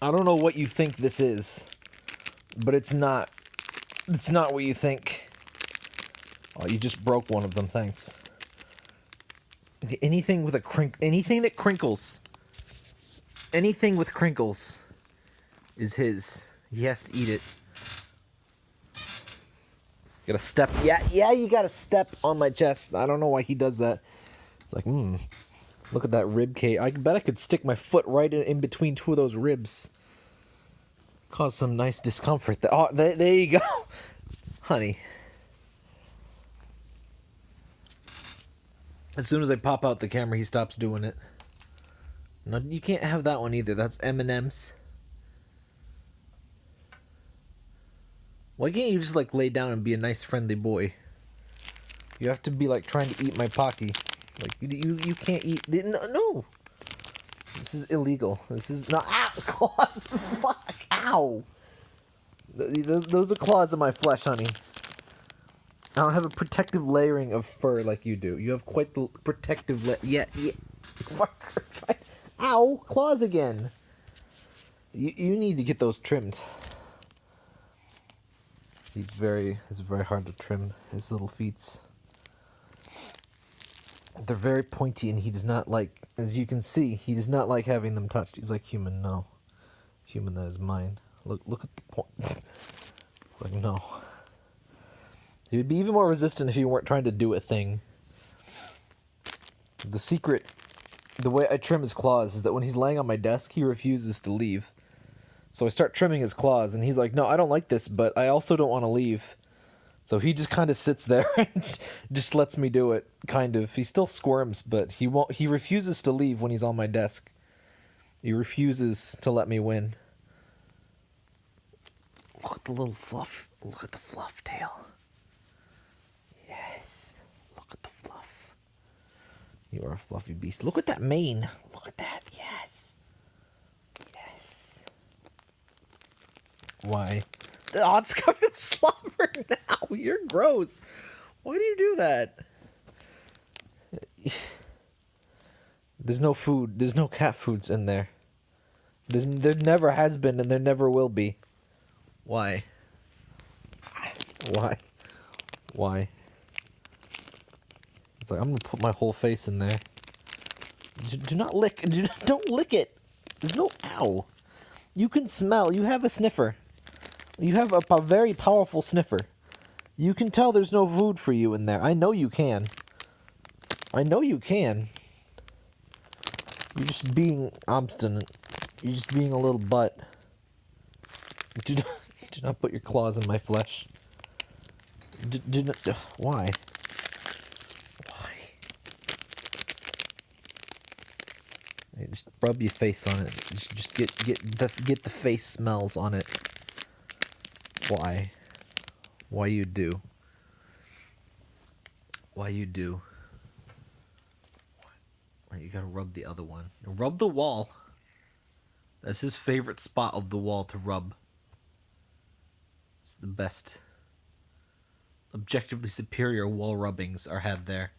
I don't know what you think this is, but it's not. It's not what you think. Oh, you just broke one of them. Thanks. Anything with a crink, anything that crinkles, anything with crinkles, is his. He has to eat it. Gotta step. Yeah, yeah. You gotta step on my chest. I don't know why he does that. It's like, hmm. Look at that rib cage. I bet I could stick my foot right in, in between two of those ribs. Cause some nice discomfort. Oh, there, there you go, honey. As soon as I pop out the camera, he stops doing it. No, you can't have that one either. That's M&M's. Why can't you just like lay down and be a nice friendly boy? You have to be like trying to eat my pocky. Like you you can't eat no, no. This is illegal. This is not ow claws. Fuck ow. Those are claws in my flesh, honey. I don't have a protective layering of fur like you do. You have quite the protective la- yeah, yeah. Ow, claws again. You you need to get those trimmed. He's very it's very hard to trim his little feet. They're very pointy and he does not like as you can see, he does not like having them touched. He's like human, no. Human that is mine. Look look at the point. like no. He would be even more resistant if he weren't trying to do a thing. The secret, the way I trim his claws is that when he's laying on my desk, he refuses to leave. So I start trimming his claws, and he's like, no, I don't like this, but I also don't want to leave. So he just kind of sits there and just lets me do it, kind of. He still squirms, but he won't. He refuses to leave when he's on my desk. He refuses to let me win. Look at the little fluff. Look at the fluff tail. Yes. Look at the fluff. You are a fluffy beast. Look at that mane. Look at that. Yes. Yes. Why? It's covered in slobber now. You're gross. Why do you do that? There's no food. There's no cat foods in there. There's, there never has been and there never will be. Why? Why? Why? It's like, I'm gonna put my whole face in there. Do, do not lick. Do, don't lick it. There's no ow. You can smell. You have a sniffer. You have a, a very powerful sniffer. You can tell there's no food for you in there. I know you can. I know you can. You're just being obstinate. You're just being a little butt. Do not, do not put your claws in my flesh. Do, do not, why? Just rub your face on it. Just, just get get the get the face smells on it. Why? Why you do? Why you do? Why you gotta rub the other one? Rub the wall. That's his favorite spot of the wall to rub. It's the best. Objectively superior wall rubbings are had there.